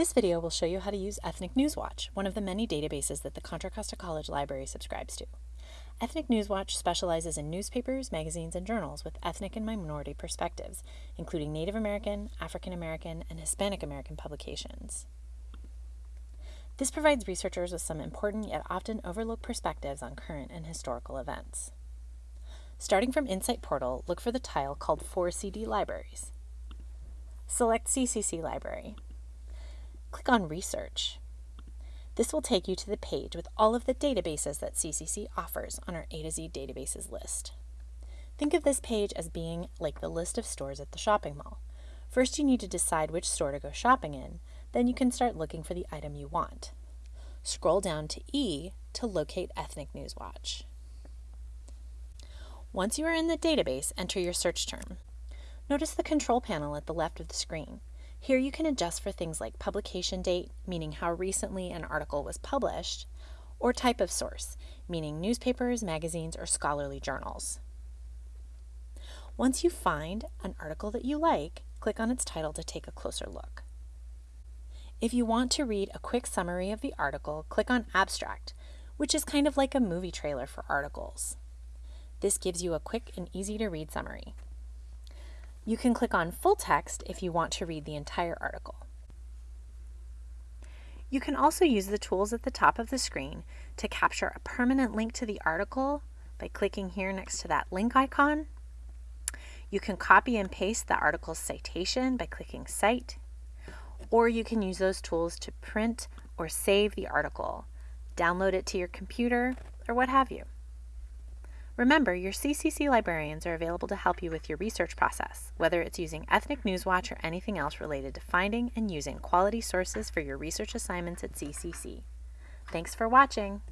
This video will show you how to use Ethnic Newswatch, one of the many databases that the Contra Costa College Library subscribes to. Ethnic Newswatch specializes in newspapers, magazines, and journals with ethnic and minority perspectives, including Native American, African American, and Hispanic American publications. This provides researchers with some important yet often overlooked perspectives on current and historical events. Starting from InSite Portal, look for the tile called 4CD Libraries. Select CCC Library. Click on Research. This will take you to the page with all of the databases that CCC offers on our A to Z databases list. Think of this page as being like the list of stores at the shopping mall. First you need to decide which store to go shopping in, then you can start looking for the item you want. Scroll down to E to locate Ethnic Newswatch. Once you are in the database, enter your search term. Notice the control panel at the left of the screen. Here you can adjust for things like publication date, meaning how recently an article was published, or type of source, meaning newspapers, magazines, or scholarly journals. Once you find an article that you like, click on its title to take a closer look. If you want to read a quick summary of the article, click on Abstract, which is kind of like a movie trailer for articles. This gives you a quick and easy to read summary. You can click on Full Text if you want to read the entire article. You can also use the tools at the top of the screen to capture a permanent link to the article by clicking here next to that link icon. You can copy and paste the article's citation by clicking Cite or you can use those tools to print or save the article, download it to your computer, or what have you. Remember, your CCC librarians are available to help you with your research process, whether it's using Ethnic Newswatch or anything else related to finding and using quality sources for your research assignments at CCC. Thanks for watching!